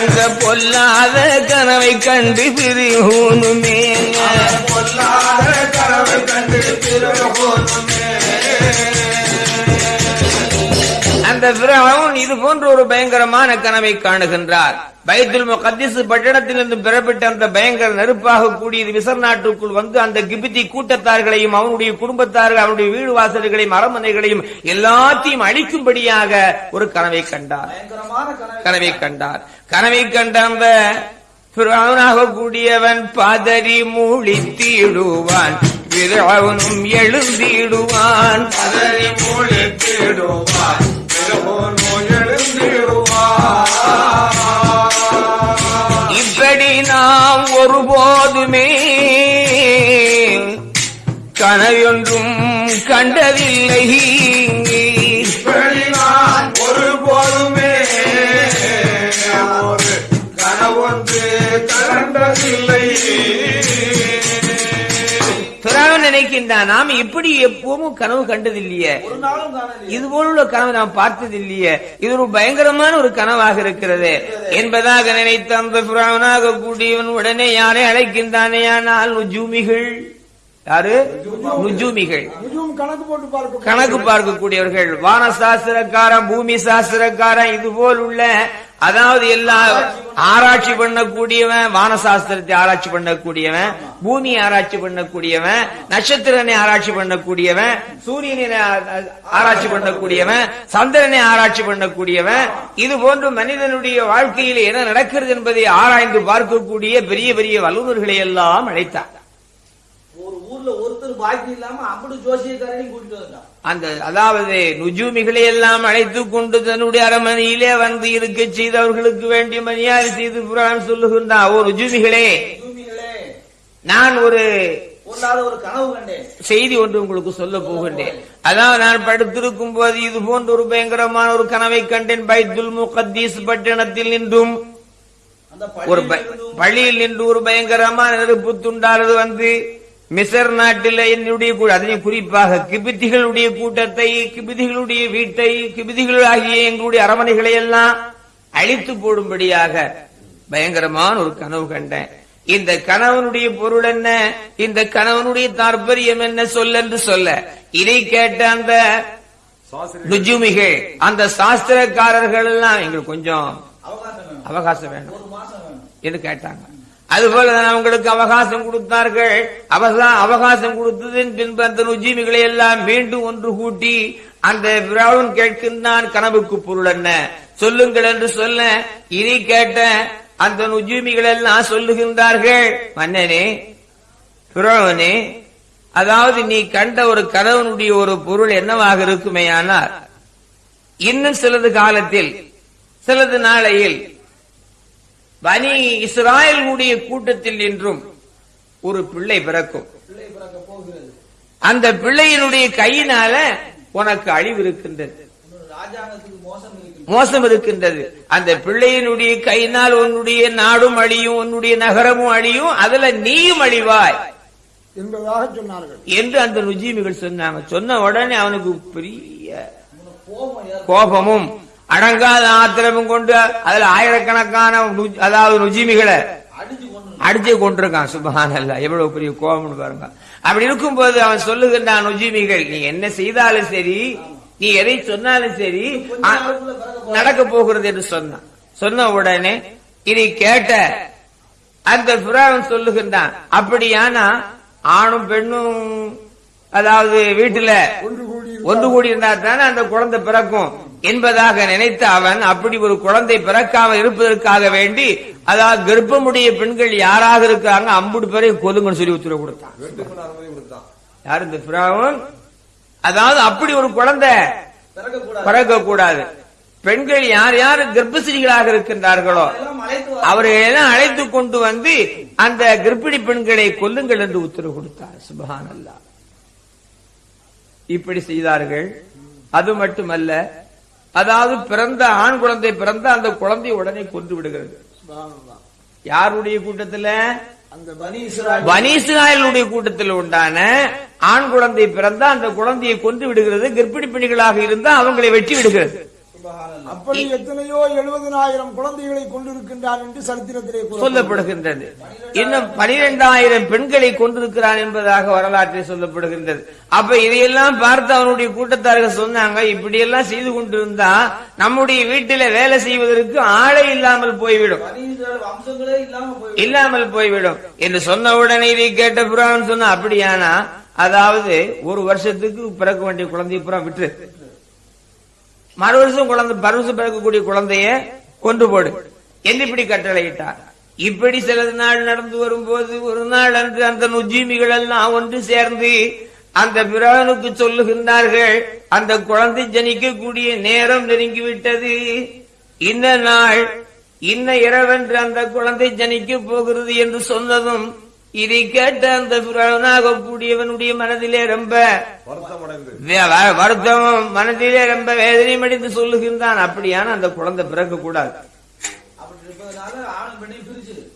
அந்த பொல்லாத கனவை கண்டு பிரியோனுமே பொல்லாத கனவை கண்டு திருகோணுமே அந்த பிறவன் இது போன்ற ஒரு பயங்கரமான கனவை காணுகின்றார். பைத்துல் முகத்திஸ் பட்டணத்திலிருந்து பெறப்பட்ட அந்த பயங்கர நெருப்பாக கூடிய விசர் நாட்டுக்குள் வந்து அந்த கிபித்தி கூட்டத்தார்களையும் அவனுடைய குடும்பத்தார்கள் அவனுடைய வீடு வாசல்களையும் அரமனைகளையும் எல்லாத்தையும் அழிக்கும்படியாக ஒரு கனவை கண்டார். கனவை கண்டார். கனவை கண்ட அந்த பிறவனாக கூடியவன் பதறி மூழித்திடுவான் விரவனும் எழுந்திடுவான். பதறி மூழ்கிடுவார் திருகோணோ இப்படி நாம் ஒருபோதுமே கனவொன்றும் கண்டதில்லை. ஒருபோதுமே கனவொன்று கண்டதில்லை. நினைக்கின்றான் நாம் இப்படி எப்பவும் கனவு கண்டதில்லையே. ஒரு நாளும் காணவில்லை இது போலுள்ள கனவு நாம் பார்த்ததில்லையே. இது ஒரு பயங்கரமான ஒரு கனவாக இருக்கிறது. என்பதாக நினைத்த அந்த புறாவனாக கூடியவன் உடனே யாரை அழைக்கின்றானே ஆனால் ஜூமிகள் யாரு? நுஜூமிகள். கணக்கு கணக்கு பார்க்கக்கூடியவர்கள். வான சாஸ்திரக்காரன் பூமி சாஸ்திரக்காரன் இது போல் உள்ள அதாவது எல்லா ஆராய்ச்சி பண்ணக்கூடியவன் வானசாஸ்திரத்தை ஆராய்ச்சி பண்ணக்கூடியவன் பூமி ஆராய்ச்சி பண்ணக்கூடியவன் நட்சத்திரனை ஆராய்ச்சி பண்ணக்கூடியவன் சூரியனை ஆராய்ச்சி பண்ணக்கூடியவன் சந்திரனை ஆராய்ச்சி பண்ணக்கூடியவன். இது போன்று மனிதனுடைய வாழ்க்கையில் என்ன நடக்கிறது என்பதை ஆராய்ந்து பார்க்கக்கூடிய பெரிய பெரிய வல்லுநர்களை எல்லாம் அழைத்தார். ஒரு ஊர்ல ஒருத்தர் பாக்கி இல்லாம அப்படி ஜோசியக்காரனையும் கூட்டிட்டு வந்தான் அந்த அதாவது நுஜூமிகளை எல்லாம் அழைத்துக் கொண்டு தன்னுடைய அரமனையிலே வந்து இருக்க செய்தவர்களுக்கு வேண்டிய மரியாதை செய்து புராணம் சொல்லுகின்றான் ஓ நுஜூமிகளே நான் ஒரு செய்தி ஒன்று உங்களுக்கு சொல்ல போகின்றேன். அதாவது நான் படுத்திருக்கும் போது இது போன்ற ஒரு பயங்கரமான ஒரு கனவை கண்டேன். பைத்துல் முகத்தீஸ் பட்டணத்தில் நின்றும் ஒரு ப- பள்ளியில் பள்ளியில் நின்று ஒரு பயங்கரமான நெருப்பு துண்டானது வந்து மிசர் நாட்டில் என்னுடைய அதிலும் குறிப்பாக கிபிதிகளுடைய கூட்டத்தை கிபிதிகளுடைய வீட்டை கிபிதிகள் ஆகிய எங்களுடைய அரமனைகளை எல்லாம் அழித்து போடும்படியாக பயங்கரமான ஒரு கனவு கண்டேன். இந்த கணவனுடைய பொருள் என்ன? இந்த கணவனுடைய தாற்பயம் என்ன? சொல்ல என்று சொல்ல. இதை கேட்ட அந்த நுஜுமிகள் அந்த சாஸ்திரக்காரர்கள் எல்லாம் எங்களுக்கு கொஞ்சம் அவகாசம் வேணும். என்று கேட்டாங்க. அதுபோலதான் அவங்களுக்கு அவகாசம் கொடுத்தார்கள். அவசா- அவகாசம் கொடுத்ததின் பின்பு அந்த நுஜீமிகளை எல்லாம் மீண்டும் ஒன்று கூட்டி அந்த பிராவன் கேட்கின்றான் கனவுக்கு பொருள் என்ன? சொல்லுங்கள் என்று சொல்ல இனி கேட்ட அந்த நுஜீமிகள் எல்லாம் சொல்லுகின்றார்கள். மன்னனே பிராவனே அதாவது நீ கண்ட ஒரு கணவனுடைய ஒரு பொருள் என்னவாக இருக்குமேயானால் இன்னும் சிலது காலத்தில் சிலது நாளையில் பனி இஸ்ராயலுடைய கூட்டத்தில் நின்றும் ஒரு பிள்ளை பிறக்கும். அந்த பிள்ளையினுடைய கையினால உனக்கு அழிவு இருக்கின்றது. மோசம் இருக்கு மோசம் இருக்கின்றது. அந்த பிள்ளையினுடைய கையினால் உன்னுடைய நாடும் அழியும் உன்னுடைய நகரமும் அழியும் அதுல நீயும் அழிவாய். என்பதாக சொன்னார்கள். என்று அந்த நுஜீமிகள் சொன்னாங்க. சொன்ன உடனே அவனுக்கு பெரிய. கோபமும் அடங்காத ஆத்திரமும் கொண்டு அதுல ஆயிரக்கணக்கான அதாவது நுஜீமிகளை அடிச்சு கொண்டு அடிச்சு கொண்டிருக்கான். சுபஹான் அல்ல எவ்வளவு பெரிய கோபம்னு பாருங்க. அப்படி இருக்கும்போது அவன் சொல்லுகின்றான் நுஜீமிகள் நீ என்ன செய்தாலும் சரி நீ எதை சொன்னாலும் சரி நடக்க போகிறது என்று சொன்னான். சொன்ன உடனே இதை கேட்ட அந்த புறாவன் சொல்லுகின்றான் அப்படியானா ஆணும் பெண்ணும் அதாவது வீட்டுல ஒன்று கூடி இருந்தா தானே அந்த குழந்தை பிறக்கும்? என்பதாக நினைத்த அவன் அப்படி ஒரு குழந்தை பிறக்காமல் இருப்பதற்காக வேண்டி அதாவது கர்ப்பமுடைய பெண்கள் யாராக இருக்காங்க அம்புடு பேரையும் கொதுங்கன்னு சொல்லி உத்தரவு கொடுத்தான். யார் இந்த பிராவன் அதாவது அப்படி ஒரு குழந்தை பிறக்க கூடாது பெண்கள் யார் யார் கர்ப்பசிரிகளாக இருக்கின்றார்களோ எல்லாம் அழைத்து அவர்களை எல்லாம் அழைத்து கொண்டு வந்து அந்த கர்ப்பிணி பெண்களை கொல்லுங்கள் என்று உத்தரவு கொடுத்தார் சுபஹான் இப்படி செய்தார்கள். அது மட்டுமல்ல அதாவது பிறந்த ஆண் குழந்தை பிறந்த அந்த குழந்தை உடனே கொன்று விடுகிறது. யாருடைய கூட்டத்துல அந்த பனி இஸ்ராயல் வனீஸ்ராயலுடைய கூட்டத்தில் உண்டான ஆண் குழந்தை பிறந்தா அந்த குழந்தையை கொன்று விடுகிறது கர்ப்பிணி பெண்களாக இருந்தா அவங்களை வெட்டி விடுகிறது. அப்படி எத்தனையோ எழுபதனாயிரம் குழந்தைகளை கொண்டிருக்கின்றான் என்று சரித்திரத்திலே. சொல்லப்படுகின்றது. இன்னும் பனிரெண்டாயிரம் பெண்களை கொண்டிருக்கிறான் என்பதாக வரலாற்றில் சொல்லப்படுகின்றது. அப்ப இதையெல்லாம் பார்த்து அவனுடைய கூட்டத்தார்கள் சொன்னாங்க இப்படி எல்லாம் செய்து கொண்டிருந்தா நம்முடைய வீட்டில வேலை செய்வதற்கு ஆளே இல்லாமல் போய்விடும். இல்லாமல் போய்விடும். என்று சொன்ன உடனே இதை கேட்ட புறான்னு சொன்னா அப்படியானா? அதாவது ஒரு வருஷத்துக்கு பிறக்க வேண்டிய குழந்தைய புறா விட்டு மறு வருஷம் குழந்தை மறு வருஷம் பிறக்கக்கூடிய குழந்தைய கொண்டு போடு. என்று இப்படி கட்டளையிட்டார்? இப்படி சில நாள் நடந்து வரும்போது ஒரு நாள் அன்று அந்த நுஜீமிகள் எல்லாம் ஒன்று சேர்ந்து அந்த பிரானுக்கு சொல்லுகின்றார்கள் அந்த குழந்தை ஜனிக்கக்கூடிய நேரம் நெருங்கிவிட்டது. இந்த நாள் இன்ன இரவென்று அந்த குழந்தை ஜனிக்க போகிறது என்று சொன்னதும் இதை கேட்ட அந்த பிரானாக கூடியவனுடைய மனதிலே ரொம்ப வே- வ- வருத்தமும் மனதிலே ரொம்ப வேதனையும் அடைந்து சொல்லுகின்றான். அப்படியான அந்த குழந்தை பிறக்க கூடாது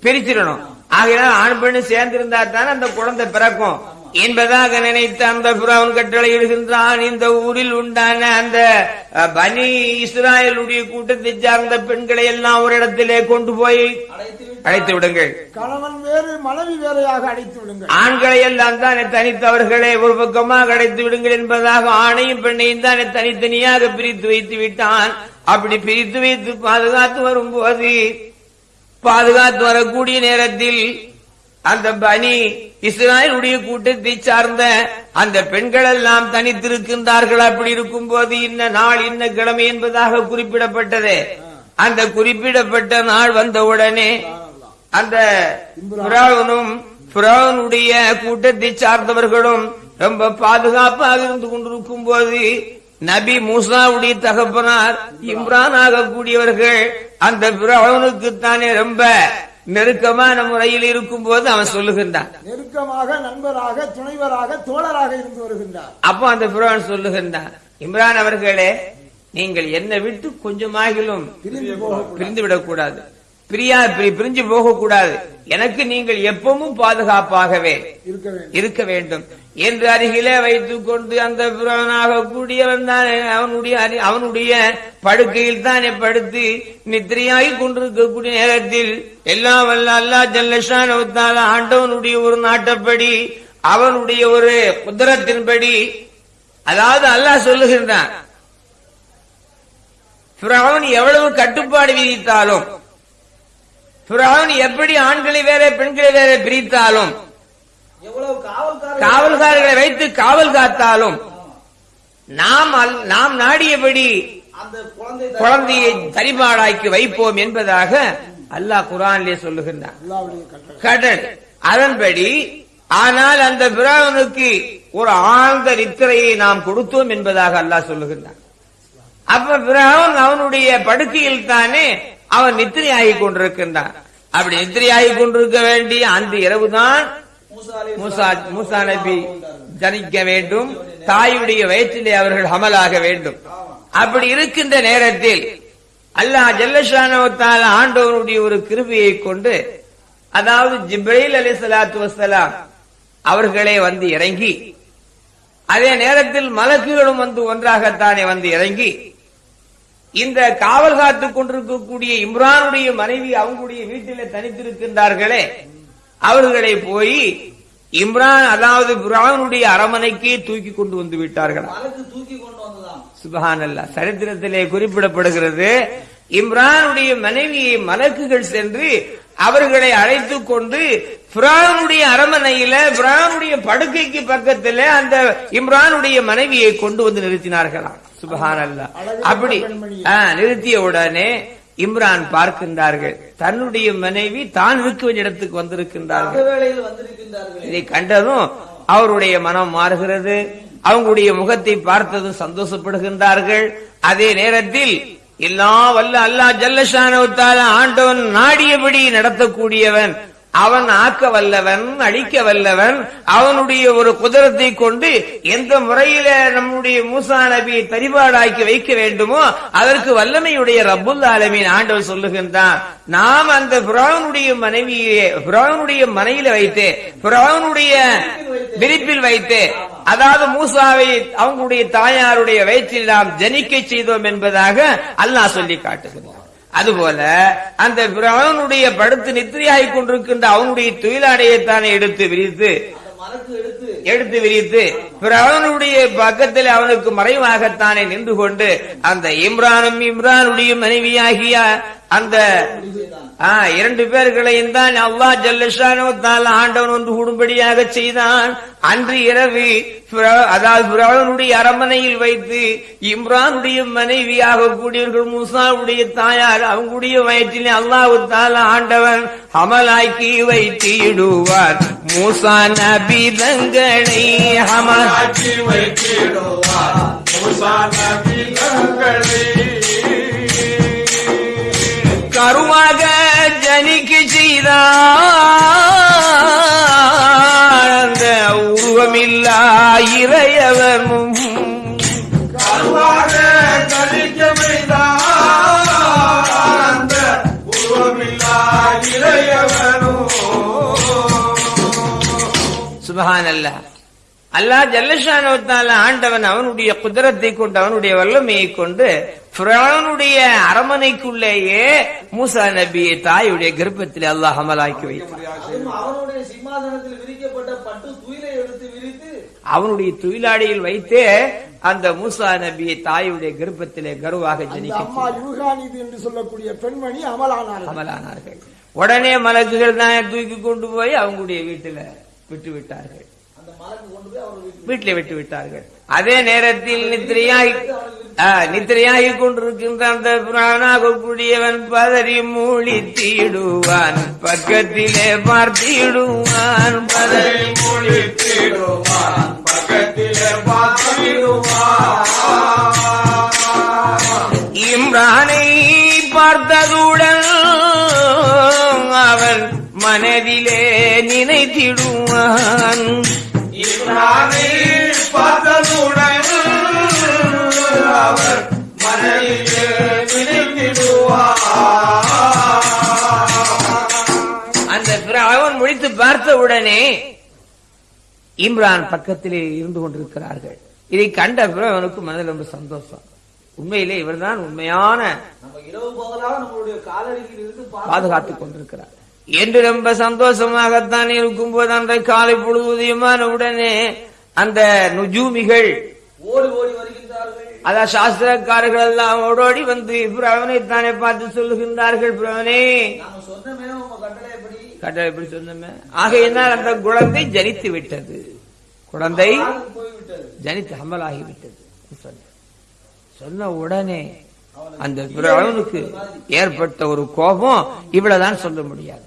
பிரிச்சிடணும். ஆகையால் ஆண் பெண்ணு சேர்ந்திருந்தா தானே அந்த குழந்தை பிறக்கும். என்பதாக நினைத்து அந்த புறாவன் கட்டளை இடுகின்றான் இந்த ஊரில் உண்டான அந்த பனி இஸ்ராயலுடைய கூட்டத்தை சார்ந்த பெண்களை எல்லாம் ஒரு இடத்திலே கொண்டு போய் அழைத்து அழைத்து விடுங்கள். கணவன் வேறு மனைவி வேறையாக அடைத்து விடுங்கள். ஆண்களை எல்லாம் தானே தனித்தவர்களே ஒரு பக்கமாக அடைத்து விடுங்கள் என்பதாக ஆணையும் பெண்ணையும் தானே தனித்தனியாக பிரித்து வைத்து விட்டான். அப்படி பிரித்து வைத்து பாதுகாத்து வரும்போது பாதுகாத்து வரக்கூடிய நேரத்தில் அந்த பனி இஸ்ராயலுடைய கூட்டத்தை சார்ந்த அந்த பெண்கள் எல்லாம் தனித்திருக்கின்றார்கள். அப்படி இருக்கும் போது இன்ன நாள் இன்ன கிழமை என்பதாக குறிப்பிடப்பட்டது. அந்த குறிப்பிடப்பட்ட நாள் வந்தவுடனே அந்த புராவனும் புராவனுடைய கூட்டத்தை சார்ந்தவர்களும் ரொம்ப பாதுகாப்பாக இருந்து கொண்டிருக்கும் போது நபி மூசாவுடைய தகப்பனார் இம்ரான் ஆகக்கூடியவர்கள் அந்த பிரவனுக்குத்தானே ரொம்ப நெருக்கமான முறையில் இருக்கும் போது அவன் சொல்லுகின்றான். நெருக்கமாக நண்பராக துணைவராக தோழராக இருந்து வருகின்றார். அப்போ அந்த பிரான் சொல்லுகின்றான் இம்ரான் அவர்களே நீங்கள் என்னை விட்டு கொஞ்சமாகிலும் பிரிந்து விடக்கூடாது. பிரியா பிரி- பிரிஞ்சு போகக்கூடாது. எனக்கு நீங்கள் எப்பவும் பாதுகாப்பாகவே இருக்க வேண்டும். என்று அருகிலே வைத்துக் கொண்டு அந்த புறவனாக கூடியவன் தான் அவனுடைய அவனுடைய படுக்கையில் தானே படுத்து நித்திரையாகி கொண்டிருக்கக்கூடிய நேரத்தில் எல்லாம் வல்ல அல்லா ஜல்லஷான ஆண்டவனுடைய ஒரு நாட்டப்படி அவனுடைய ஒரு குதிரத்தின்படி அதாவது அல்லாஹ் சொல்லுகின்றான் எவ்வளவு கட்டுப்பாடு விதித்தாலும் பிறவன் எப்படி ஆண்களை வேற பெண்களை வேற பிரித்தாலும் காவல்காரர்களை வைத்து காவல் காத்தாலும் நாம் நாம் நாடியபடி குழந்தையை தரிபாடாக்கி வைப்போம் என்பதாக அல்லாஹ் குரானிலே சொல்லுகின்றான். கடல். அதன்படி ஆனால் அந்த பிராவனுக்கு ஒரு ஆழ்ந்த நித்திரையை நாம் கொடுத்தோம் என்பதாக அல்லாஹ் சொல்லுகின்றான். அப்ப பிராவன் அவனுடைய படுக்கையில் தானே அவன் நித்திரையாகி கொண்டிருக்கின்றான். அப்படி நித்திரையாகி கொண்டிருக்க வேண்டிய அந்த இரவுதான் மூசா நபி ஜனிக்க வேண்டும். தாயுடைய வயிற்றிலே அவர்கள் அமலாக வேண்டும். அப்படி இருக்கின்ற நேரத்தில் அல்லாஹ் ஜல்லஷானவத்தால் ஆண்டவனுடைய ஒரு கிருபியை கொண்டு அதாவது ஜிப்ரீல் அலி சலாத்து வசலாம் அவர்களே வந்து இறங்கி அதே நேரத்தில் மலக்குகளும் வந்து ஒன்றாகத்தானே வந்து இறங்கி இந்த காவல் காத்துக் கொண்டிருக்கக்கூடிய இம்ரானுடைய மனைவி அவங்களுடைய வீட்டிலே தனித்திருக்கின்றார்களே. அவர்களை போய் இம்ரான் அதாவது புரானுடைய அரமனைக்கே தூக்கி கொண்டு வந்து விட்டார்கள். தூக்கி கொண்டு வந்ததாம். சுபஹானல்லா சரித்திரத்திலே குறிப்பிடப்படுகிறது இம்ரானுடைய மனைவியை மலக்குகள் சென்று அவர்களை அழைத்துக் கொண்டு பிரானுடைய அரமனையில பிரானுடைய படுக்கைக்கு பக்கத்துல அந்த இம்ரானுடைய மனைவியை கொண்டு வந்து நிறுத்தினார்களாம். சுபஹானல்லா. அப்படி நிறுத்திய உடனே இம்ரான் பார்க்கின்றார்கள். தன்னுடைய மனைவி தான் இருக்க வேண்டிய இடத்துக்கு வந்திருக்கின்றார்கள். இதை கண்டதும் அவருடைய மனம் மாறுகிறது. அவங்களுடைய முகத்தை பார்த்ததும் சந்தோஷப்படுகின்றார்கள். அதே நேரத்தில் எல்லா வல்ல அல்லா ஜல்லஷான ஆண்டவன் நாடியபடி நடத்தக்கூடியவன் அவன் ஆக்க வல்லவன் அழிக்க வல்லவன் அவனுடைய ஒரு குதிரத்தை கொண்டு எந்த முறையில நம்முடைய மூசா நபியை பரிபாடாக்கி வைக்க வேண்டுமோ அதற்கு வல்லமையுடைய ரப்புல் ஆலமின் ஆண்டவர் சொல்லுகின்றான் நாம் அந்த புராவனுடைய மனைவியை புராவனுடைய மனையில வைத்து புராவனுடைய விரிப்பில் வைத்து அதாவது மூசாவை அவங்களுடைய தாயாருடைய வயிற்றில் நாம் ஜனிக்க செய்தோம் என்பதாக அல்லாஹ் சொல்லி காட்டுகிறார் அதுபோல அந்த பிரவனுடைய படுத்து நித்திரையாகிக் கொண்டிருக்கின்ற அவனுடைய தொழிலாடையைத்தானே எடுத்து விரித்து எடுத்து எடுத்து விரித்து பிரவனுடைய பக்கத்தில் அவனுக்கு மறைவாகத்தானே நின்று கொண்டு அந்த இம்ரானும் இம்ரானுடைய மனைவியாகிய அந்த இரண்டு பேர்களையும் தான் அல்லா ஜல்லஷானோ தால ஆண்டவன் வந்து கூடும்படியாக செய்தான். அன்று இரவு அதாவது பிராவனுடைய அரமனையில் வைத்து இம்ரானுடைய மனைவியாக கூடியவர்கள் மூசாவுடைய தாயார் அவங்களுடைய வயிற்றிலே அல்லாஹு தால ஆண்டவன் அமலாக்கி வைத்திடுவார். மூசா நபிதங்களை அமல் ஆட்சி வைத்திடுவார். மூசா நபிகளை கருவாக ஜனிக்க அந்த உருவமில்லா இறையவனும். கழிக்க அல்லாஹ் ஜல்லஷானவத்தால ஆண்டவன் அவனுடைய குதிரத்தை கொண்டு அவனுடைய வல்லமையை கொண்டு ஃபிரௌனுடைய அரமனைக்குள்ளேயே மூசா நபியை தாயுடைய கர்ப்பத்தில் அல்லாஹ் அமலாக்கி அதுவும் அவனுடைய தொழிலாளியில் வைத்தே அந்த மூசா நபியை தாயுடைய கர்ப்பத்திலே கருவாக அந்த ஜனிக்க அம்மா யூகானிது என்று சொல்லக்கூடிய பெண்மணி அமலானார்கள். அமலானார்கள். உடனே மலக்குகள் தான் தூக்கி கொண்டு போய் அவங்களுடைய வீட்டுல விட்டு விட்டார்கள் வீட்டில் விட்டு விட்டார்கள். அதே நேரத்தில் நித்திரையாகி ஆ, நித்திரையாகி கொண்டிருக்கின்ற அந்த புராணாக கூடியவன் பதறி மூழி தீடுவான் பக்கத்திலே பார்த்திடுவான் பதறி முடித்திடுவான் பக்கத்திலே பார்த்திடுவான். இம்ரானை பார்த்ததுடன் அவன் மனதிலே நினைத்திடுவான். பார்த்ததுடன் அவர் அந்த அவன் முடித்து பார்த்த உடனே இம்ரான் பக்கத்திலே இருந்து கொண்டிருக்கிறார்கள். இதை கண்ட பிறகு அவனுக்கு மனதில் ரொம்ப சந்தோஷம். உண்மையிலே இவர்தான் உண்மையான நம்ம இரவு பகலாக நம்மளுடைய காலடியில் இருந்து பாதுகாத்துக் கொண்டிருக்கிறார். என்று ரொம்ப சந்தோஷமாகத்தான் இருக்கும்போது அந்த காலை பொழுதுமான உடனே அந்த நுஜூமிகள் ஓடி ஓடி வருகின்றார்கள். அதான் சாஸ்திரக்காரர்கள் எல்லாம் ஓடோடி வந்து பிரவனை தானே பார்த்து சொல்லுகின்றார்கள் பிரவனே கட்டளை எப்படி? சொன்னமே? ஆகையினால் அந்த குழந்தை ஜனித்து விட்டது. குழந்தை ஜனித்து அமலாகி விட்டது சொன்ன சொன்ன உடனே அந்த பிரவனுக்கு ஏற்பட்ட ஒரு கோபம் இவ்வளவுதான் சொல்ல முடியாது.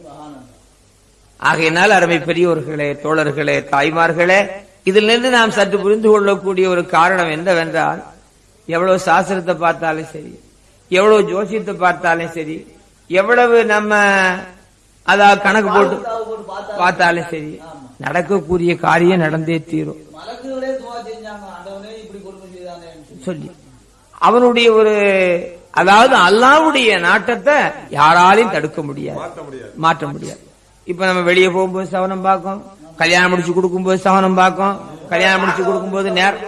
ஆகையினால் அருமை பெரியோர்களே தோழர்களே தாய்மார்களே இதிலிருந்து நாம் சற்று புரிந்து கொள்ளக்கூடிய ஒரு காரணம் என்னவென்றால் எவ்வளவு சாஸ்திரத்தை பார்த்தாலும் சரி எவ்வளவு ஜோசியத்தை பார்த்தாலும் சரி எவ்வளவு நம்ம அதாவது கணக்கு போட்டு பார்த்தாலும் சரி நடக்கக்கூடிய காரியம் நடந்தே தீரும். சொல்லி. அவனுடைய ஒரு அதாவது அல்லாவுடைய நாட்டத்தை யாராலையும் தடுக்க முடியாது. மாற்ற முடியாது. இப்ப நம்ம வெளியே போகும்போது சவனம் பார்க்கும். கல்யாணம் முடிச்சு கொடுக்கும்போது சவனம் பார்க்கும். கல்யாணம் முடிச்சு கொடுக்கும்போது நேரம்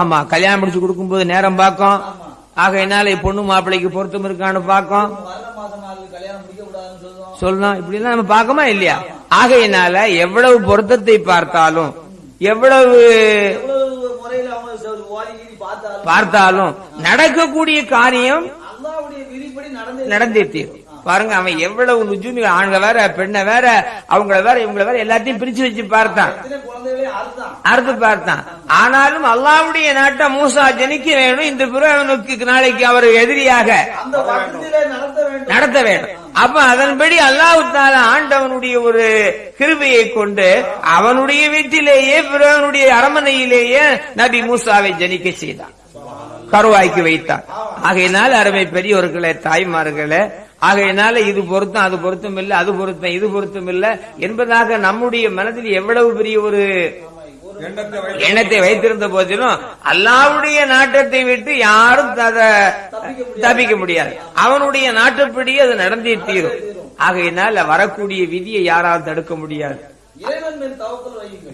ஆமா கல்யாணம் முடிச்சு கொடுக்கும்போது நேரம் பார்க்கும். ஆகையினால பொண்ணு மாப்பிள்ளைக்கு பொருத்தம் இருக்கான்னு பார்க்கும். சொல்லலாம் இப்படி எல்லாம் நம்ம பார்க்கமா இல்லையா? ஆகையினால எவ்வளவு பொருத்தத்தை பார்த்தாலும் எவ்வளவு பார்த்தாலும் நடக்கக்கூடிய காரியம் நடந்தே தீரும். பாருங்க அவன் எவ்வளவு நுஜுமி ஆண்க வேற பெண்ணை வேற அவங்கள வேற இவங்கள வேற எல்லாத்தையும் பிரிச்சு வச்சு பார்த்தான். அறுத்து பார்த்தான். ஆனாலும் அல்லாவுடைய நாட்டை மூசா ஜனிக்க வேணும் இந்த பிறவனுக்கு நாளைக்கு அவர் எதிரியாக நடத்த வேண்டும். அப்ப அதன்படி அல்லாஹுத்தால ஆண்டவனுடைய ஒரு கிருபையை கொண்டு அவனுடைய வீட்டிலேயே பிறவனுடைய அரமனையிலேயே நபி மூசாவை ஜனிக்க செய்தான். கருவாய்க்கு வைத்தான். ஆகையினால் அருமை பெரியவர்களே தாய்மார்களே ஆகையினால இது பொருத்தம் அது பொருத்தம் இல்ல அது பொருத்தம் இது பொருத்தம் இல்ல என்பதாக நம்முடைய மனதில் எவ்வளவு பெரிய ஒரு எண்ணத்தை வைத்து எண்ணத்தை வைத்திருந்த போதிலும் அல்லாவுடைய நாட்டத்தை விட்டு யாரும் அதை தப்பிக்க முடியாது. அவனுடைய நாட்டப்படி அது நடந்தே தீரும். ஆகையினால வரக்கூடிய விதியை யாரால் தடுக்க முடியாது.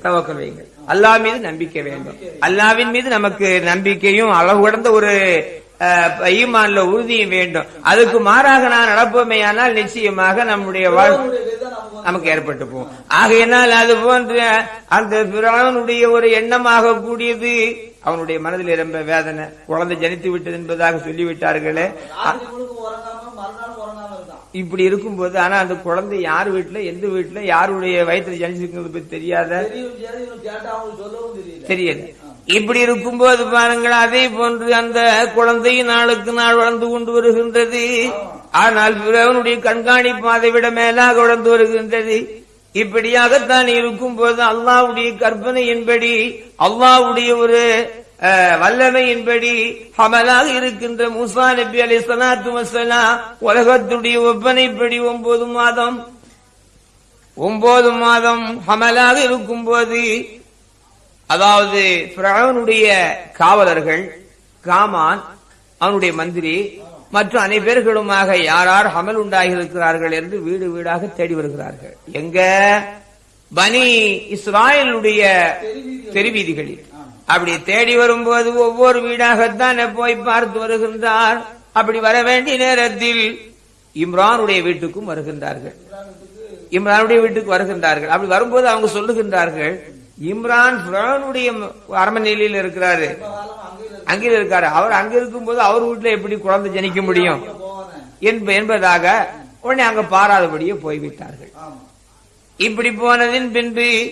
தவக்கல் வையுங்கள். அல்லாஹ் மீது நம்பிக்கை வேண்டும். அல்லாவின் மீது நமக்கு நம்பிக்கையும் அளவு கடந்த ஒரு ஈமான்ல உறுதியும் வேண்டும். அதுக்கு மாறாக நான் நடப்போமேயானால் நிச்சயமாக நம்முடைய வாழ் அவனுடைய வேதம் நமக்கு ஏற்பட்டு போகும். ஆகையினால் அது போன்ற அந்த பிரானுடைய ஒரு எண்ணமாக கூடியது அவனுடைய மனதில் ரொம்ப வேதனை குழந்தை ஜனித்து விட்டது என்பதாக சொல்லிவிட்டார்களே. இப்படி இருக்கும்போது ஆனா அந்த குழந்தை யார் வீட்டுல எந்த வீட்டுல யாருடைய வயிற்றுல ஜனிச்சிருக்கிறது பத்தி தெரியாத தெரியல. இப்படி இருக்கும்போது பாருங்கள் அதே போன்று அந்த குழந்தை நாளுக்கு நாள் வளர்ந்து கொண்டு வருகின்றது. ஆனால் பிறவனுடைய கண்காணிப்பு அதை விட மேலாக வளர்ந்து வருகின்றது. இப்படியாகத்தான் இருக்கும்போது அல்லாவுடைய கற்பனையின்படி அல்லாவுடைய ஒரு அஹ், வல்லமையின்படி ஹமலாக இருக்கின்ற முசா நபி அலி சலாத்து வசலாம் உலகத்துடைய ஒப்பனைப்படி ஒன்பது மாதம் ஒன்பது மாதம் ஹமலாக இருக்கும்போது அதாவது பிராவனுடைய காவலர்கள் காமான் அவனுடைய மந்திரி மற்றும் அனைவர்களுமாக யாரார் அமல் ஹமல் உண்டாகி இருக்கிறார்கள் என்று வீடு வீடாக தேடி வருகிறார்கள். எங்க? பனி இஸ்ராயலுடைய தெருவீதிகளில். அப்படி தேடி வரும்போது ஒவ்வொரு வீடாகத்தான் போய் பார்த்து வருகின்றார். அப்படி வர வேண்டிய நேரத்தில் இம்ரானுடைய வீட்டுக்கும் வருகின்றார்கள். இம்ரானுடைய வீட்டுக்கு வருகின்றார்கள். அப்படி வரும்போது அவங்க சொல்லுகின்றார்கள் இம்ரான் பிரானுடைய அரண்மனையில் இருக்கிறாரு. அங்கே இருக்காரு. அவர் அங்க இருக்கும்போது அவர் வீட்டுல எப்படி குழந்தை ஜனிக்க முடியும்? என்ப- என்பதாக உடனே அங்க பாராதபடியே போய்விட்டார்கள். இப்படி போனதின் பின்பு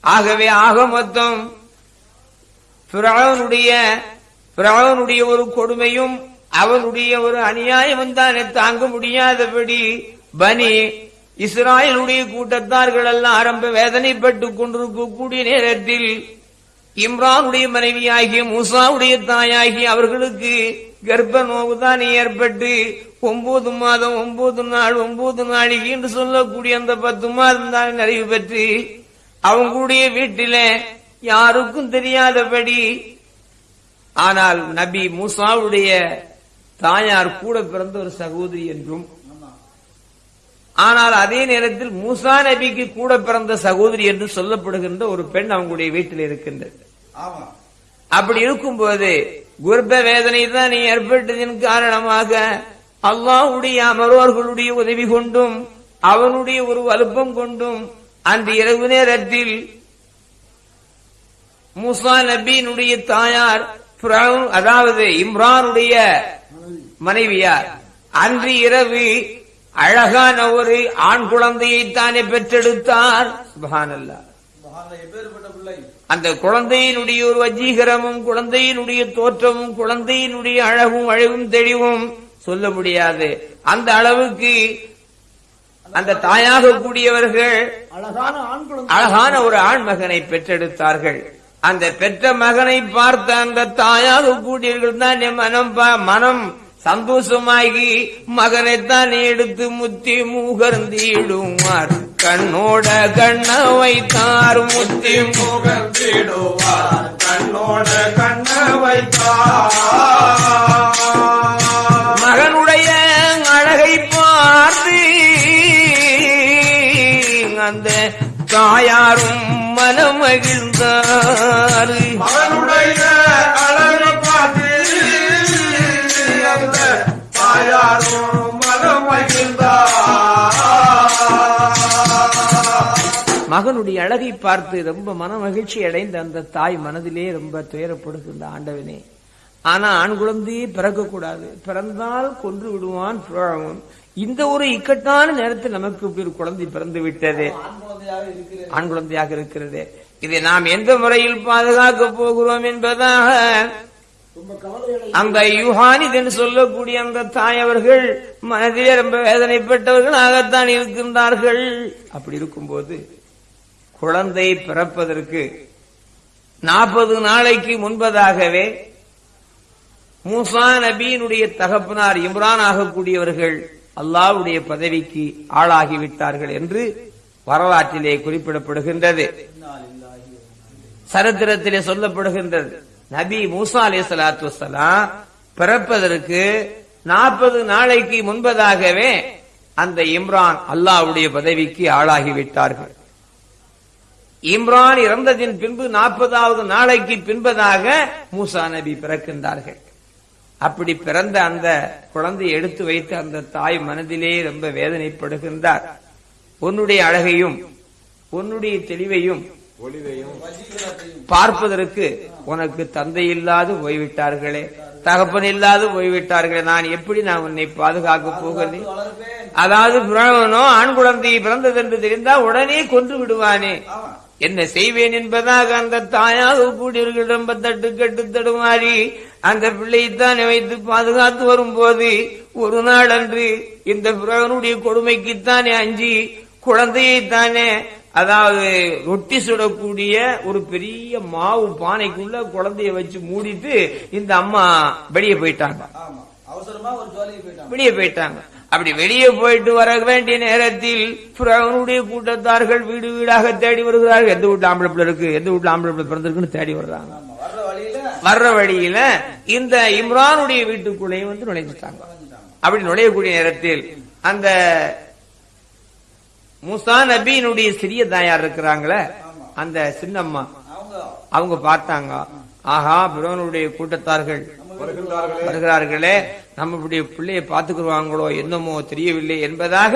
ஆகவே ஆக மொத்தம் பிராவனுடைய பிராவனுடைய ஒரு கொடுமையும் அவனுடைய ஒரு அநியாயமும் தான் தாங்க முடியாதபடி பனி இஸ்ராயலுடைய கூட்டத்தார்கள் எல்லாம் ஆரம்ப வேதனைப்பட்டு கொண்டிருக்கக்கூடிய நேரத்தில் இம்ரானுடைய மனைவியாகிய மூசாவுடைய தாயாகி அவர்களுக்கு கர்ப்ப நோவுதான் ஏற்பட்டு ஒன்பது மாதம் ஒன்பது நாள் ஒன்பது நாளைக்கு என்று சொல்லக்கூடிய அந்த பத்து மாதம் தான் நிறைவு பெற்று அவங்களுடைய வீட்டில யாருக்கும் தெரியாதபடி ஆனால் நபி மூசாவுடைய தாயார் கூட பிறந்த ஒரு சகோதரி என்றும் ஆனால் அதே நேரத்தில் மூசா நபிக்கு கூட பிறந்த சகோதரி என்று சொல்லப்படுகின்ற ஒரு பெண் அவங்களுடைய வீட்டில் இருக்கின்றது. அப்படி இருக்கும்போது குர்ப வேதனை தான் ஏற்பட்டதின் காரணமாக அல்லாஹ்வுடைய அமரோர்களுடைய உதவி கொண்டும் அவனுடைய ஒரு வலுப்பம் கொண்டும் அந்த இரவு நேரத்தில் மூசா நபியினுடைய தாயார் அதாவது இம்ரானுடைய மனைவியார் அன்று இரவு அழகான ஒரு ஆண் குழந்தையை தானே பெற்றெடுத்தார். சுபஹானல்லாஹ். அந்த குழந்தையினுடைய ஒரு வஜீகரமும் குழந்தையினுடைய தோற்றமும் குழந்தையினுடைய அழகும் அழகும் தெளிவும் சொல்ல முடியாது. அந்த அளவுக்கு அந்த தாயாக கூடியவர்கள் அழகான ஆண் அழகான ஒரு ஆண் மகனை பெற்றெடுத்தார்கள். அந்த பெற்ற மகனை பார்த்த அந்த தாயாக கூடியவர்கள் தான் என் மனம் மனம் சந்தோஷமாகி மகனைத்தான் எடுத்து முத்தி மூகர்ந்திடுவார் கண்ணோட கண்ண வைத்தார் முத்தி மூகர்ந்திடுவார். கண்ணோட கண்ண வைத்தார் மகனுடைய அழகை பார்த்து அந்த தாயாரும் மனமகிழ்ந்தார். மகனுடைய மகனுடைய அழகை பார்த்து ரொம்ப மன மகிழ்ச்சி அடைந்த அந்த தாய் மனதிலே ரொம்ப துயரப்படுகின்ற ஆண்டவனே. ஆனா ஆண் குழந்தையே பிறக்கக்கூடாது. பிறந்தால் கொன்று விடுவான் பிறவும் இந்த ஒரு இக்கட்டான நேரத்தில் நமக்கு இப்படி ஒரு குழந்தை பிறந்து விட்டது. ஆண் குழந்தையாக இருக்கிறது. இதை நாம் எந்த முறையில் பாதுகாக்க போகிறோம் என்பதாக அந்த யுஹானித் என்று சொல்லக்கூடிய அந்த தாய் அவர்கள் மனதிலே ரொம்ப வேதனைப்பட்டவர்களாகத்தான் இருக்கின்றார்கள். அப்படி இருக்கும்போது குழந்தை பிறப்பதற்கு நாற்பது நாளைக்கு முன்பதாகவே மூசா நபியினுடைய தகப்பனார் இம்ரான் ஆகக்கூடியவர்கள் அல்லாஹ்வுடைய பதவிக்கு ஆளாகிவிட்டார்கள் என்று வரலாற்றிலே குறிப்பிடப்படுகின்றது. சரித்திரத்திலே சொல்லப்படுகின்றது. நபி மூசா அலே சலாத்து வசலாம் பிறப்பதற்கு நாற்பது நாளைக்கு முன்பதாகவே அந்த இம்ரான் அல்லாவுடைய பதவிக்கு ஆளாகிவிட்டார்கள். இம்ரான் இறந்ததின் பின்பு நாற்பதாவது நாளைக்கு பின்பதாக மூசா நபி பிறக்கின்றார்கள். அப்படி பிறந்த அந்த குழந்தையை எடுத்து வைத்து அந்த தாய் மனதிலே ரொம்ப வேதனைப்படுகின்றார். உன்னுடைய அழகையும் உன்னுடைய தெளிவையும் பார்ப்பதற்கு உனக்கு தந்தை இல்லாது போய்விட்டார்களே தகப்பன் இல்லாது போய்விட்டார்களே நான் எப்படி நான் உன்னை பாதுகாக்க போகிறேன்? அதாவது பிரணவனோ ஆண் குழந்தையை பிறந்தது என்று தெரிந்தால் உடனே கொன்று விடுவானே. என்ன செய்வேன் என்பதாக அந்த தாயாக கூடியவர்கள் தட்டு கட்டு தடுமாறி அந்த பிள்ளையைத்தான் வைத்து பாதுகாத்து வரும்போது ஒரு நாள் அன்று இந்த பிறவனுடைய கொடுமைக்குத்தானே அஞ்சி குழந்தையைத்தானே அதாவது ரொட்டி சுடக்கூடிய ஒரு பெரிய மாவு பானைக்குள்ள குழந்தைய வச்சு மூடிட்டு இந்த அம்மா வெளியே போயிட்டாங்க. வெளியே போயிட்டாங்க. அப்படி வெளியே போயிட்டு வர வேண்டிய நேரத்தில் பிறவனுடைய கூட்டத்தார்கள் வீடு வீடாக தேடி வருகிறார்கள். எந்த வீட்டுல ஆம்பளை பிள்ளை இருக்கு? எந்த வீட்டுல ஆம்பளை பிள்ளை பிறந்திருக்குன்னு தேடி வர்றாங்க ஆமா. வர்ற வழியில வர்ற வழியில இந்த இம்ரானுடைய வீட்டுக்குள்ளேயும் வந்து நுழைஞ்சிட்டாங்க. அப்படி நுழையக்கூடிய நேரத்தில் அந்த மூசா நபியினுடைய சிறிய தாயார் இருக்கிறாங்களே அந்த சின்னம்மா. அவங்க பார்த்தாங்க. ஆஹா பிறவனுடைய கூட்டத்தார்கள் வருகிறார்களே நம்மளுடைய பிள்ளையை பார்த்துக்குருவாங்களோ என்னமோ தெரியவில்லை என்பதாக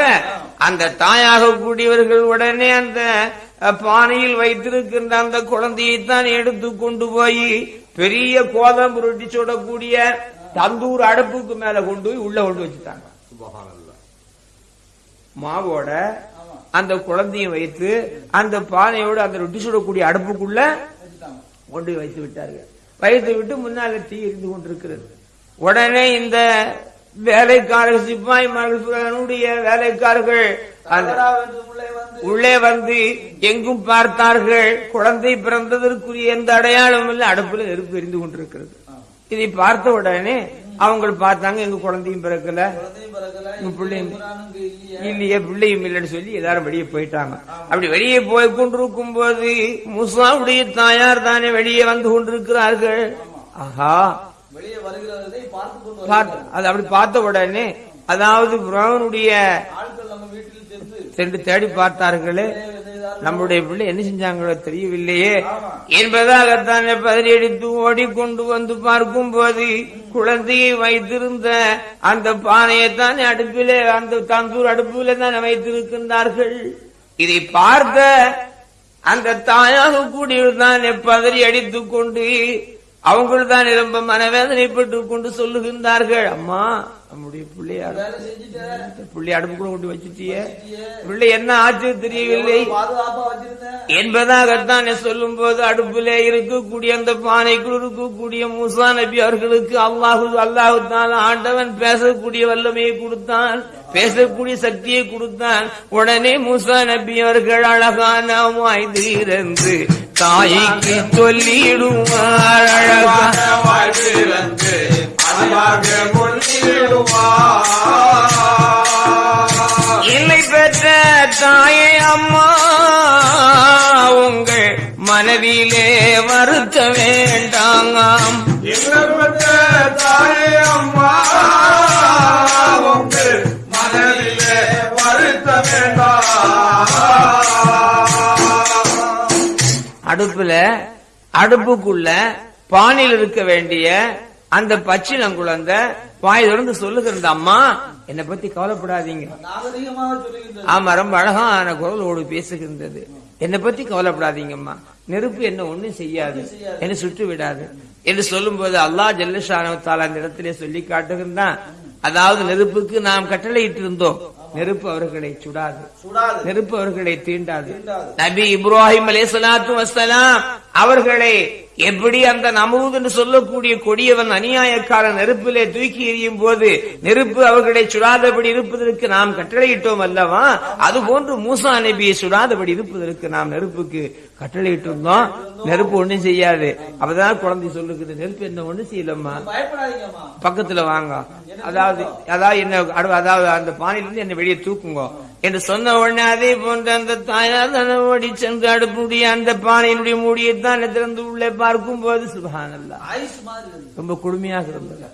அந்த தாயாக கூடியவர்கள் உடனே அந்த பானையில் வைத்திருக்கின்ற அந்த குழந்தையைத்தான் எடுத்து கொண்டு போய் பெரிய கோதம் புரட்டி சுடக்கூடிய தந்தூர் அடுப்புக்கு மேல கொண்டு போய் உள்ள கொண்டு வச்சுட்டாங்க. மாவோட அந்த குழந்தையும் வைத்து அந்த பானையோடு அந்த ரொட்டி சுடக்கூடிய அடுப்புக்குள்ள கொண்டு வைத்து விட்டார்கள். வைத்து விட்டு முன்னால தீ எரிந்து கொண்டிருக்கிறது. உடனே இந்த வேலைக்காரர்கள் சிப்பாய்மார்களுடைய வேலைக்காரர்கள் அந்த உள்ளே வந்து உள்ளே வந்து எங்கும் பார்த்தார்கள். குழந்தை பிறந்ததற்குரிய எந்த அடையாளமும் இல்லை. அடுப்புல நெருப்பு எரிந்து கொண்டிருக்கிறது. இதை பார்த்த உடனே அவங்க பார்த்தாங்க எங்க குழந்தையும் பிறக்கல. பிள்ளையும் இல்லையே. பிள்ளையும் இல்லைன்னு சொல்லி எல்லாரும் வெளியே போயிட்டாங்க. அப்படி வெளியே போய் கொண்டிருக்கும் போது முசாவுடைய தாயார் தானே வெளியே வந்து கொண்டிருக்கிறார்கள். ஆஹா. அது அப்படி பார்த்த உடனே அதாவது பிரவனுடைய சென்று தேடி பார்த்தார்களே. நம்முடைய பிள்ளை என்ன செஞ்சாங்களோ தெரியவில்லையே. என்பதாகத்தான் பதிலடித்து ஓடிக்கொண்டு வந்து பார்க்கும் போது குழந்தையை வைத்திருந்த அந்த பானையைத்தான் அடுப்பிலே அந்த தந்தூர் அடுப்பிலே தான் வைத்திருக்கின்றார்கள். இதை பார்த்த அந்த தாயாக கூடியதான் பதறி அடித்துக் கொண்டு அவங்கள் தான் ரொம்ப மனவேதனைப்பட்டு கொண்டு சொல்லுகின்றார்கள். அம்மா நம்முடைய செஞ்சுட்டு. பிள்ளை அடுப்புக்குள்ள கொண்டு வச்சுட்டியே. பிள்ளை என்ன ஆச்சு தெரியவில்லை. என்பதாகத்தான் சொல்லும் போது அடுப்பிலே இருக்கக்கூடிய அந்த பானைக்குள் இருக்கக்கூடிய மூசா நபி அவர்களுக்கு அல்லாஹு அல்லாஹு ஆண்டவன் பேசக்கூடிய வல்லமையை கொடுத்தான். பேசக்கூடிய சக்தியை கொடுத்தான். உடனே மூசா நபி அவர்கள் அழகான வாய்ந்திருந்து தாய்க்கு சொல்லிடுவார் அழகா. வாழ்விழந்து கொள்ளிடுவார் இல்லை பெற்ற தாயே அம்மா உங்கள் மனதிலே வருத்த வேண்டாங்காம் இல்லப்பட்ட தாயே அம்மா உங்கள் மனதிலே வருத்த வேண்டாம். அடுப்புல அடுப்புக்குள்ள பானையில் இருக்க வேண்டிய அந்த பச்சிளம் குழந்தை வாய் தொடர்ந்து சொல்லுகிறது அம்மா என்னை பத்தி கவலைப்படாதீங்க. ஆமா ரொம்ப அழகான குரலோடு பேசுகின்றது. என்னை பத்தி கவலைப்படாதீங்கம்மா. நெருப்பு என்ன ஒண்ணும் செய்யாது. என்ன சுட்டு விடாது. என்று சொல்லும்போது அல்லாஹ் ஜல்லஷானவத்தால் அந்த இடத்திலே சொல்லி காட்டுகின்றான். அதாவது நெருப்புக்கு நாம் கட்டளையிட்டு இருந்தோம் நெருப்பு அவர்களை சுடாது. நெருப்பு அவர்களை தீண்டாது. நபி இப்ராஹிம் அலே சலாத்து வசலாம் அவர்களை எப்படி அந்த நமூத் என்று சொல்லக்கூடிய கொடியவன் அநியாயக்காரன் நெருப்பிலே தூக்கி எறியும் போது நெருப்பு அவர்களை சுடாதபடி இருப்பதற்கு நாம் கட்டளையிட்டோம் அல்லவா? அது போன்று மூசா நபியை சுடாதபடி இருப்பதற்கு நாம் நெருப்புக்கு கட்டளையிட்டு இருந்தோம் நெருப்பு ஒண்ணும் செய்யாது. அப்பதான் குழந்தை சொல்லுக்குது நெருப்பு என்ன ஒண்ணும் செய்யலம்மா. பக்கத்துல வாங்க. அதாவது அதாவது என்ன அதாவது அந்த பானையிலிருந்து என்ன வெளியே தூக்குங்க. என்று சொன்ன உடனே அதே போன்ற அந்த தாயார் தன்னை ஓடி சென்று அடுப்புடைய அந்த பானையினுடைய மூடியைத்தான் திறந்து உள்ளே பார்க்கும் போது இருக்கு ரொம்ப கொடுமையாக இருந்தது.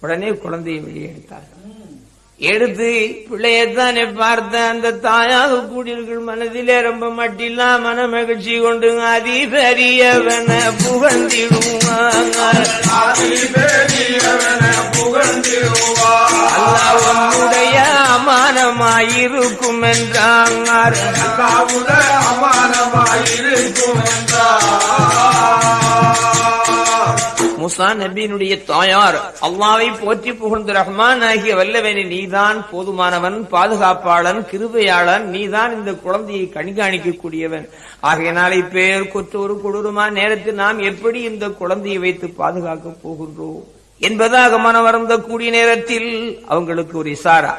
உடனே குழந்தையை வெளியே எடுத்தார்கள். எடுத்து பிள்ளையத்தானே பார்த்த அந்த தாயாக கூடியிருக்கிற மனதிலே ரொம்ப மட்டில்லா மன மகிழ்ச்சி கொண்டு அதிபரியவன புகழ்ந்திடுவாங்க. ஆதி அமானமாயிருக்கும் என்றாங்க. அமானமாயிருக்கும் என்றார் முசா நபியினுடைய தாயார். அல்லாவை போற்றி புகழ்ந்து ரஹ்மான் ஆகிய வல்லவனே நீதான் போதுமானவன் பாதுகாப்பாளன் கிருபையாளன் நீதான் இந்த குழந்தையை கண்காணிக்கக்கூடியவன். ஆகையினால் பேர் கொற்றொரு கொடூரமான நேரத்தில் நாம் எப்படி இந்த குழந்தையை வைத்து பாதுகாக்க போகின்றோம்? என்பதாக மனம் வருந்தக்கூடிய நேரத்தில் அவங்களுக்கு ஒரு இசாரா.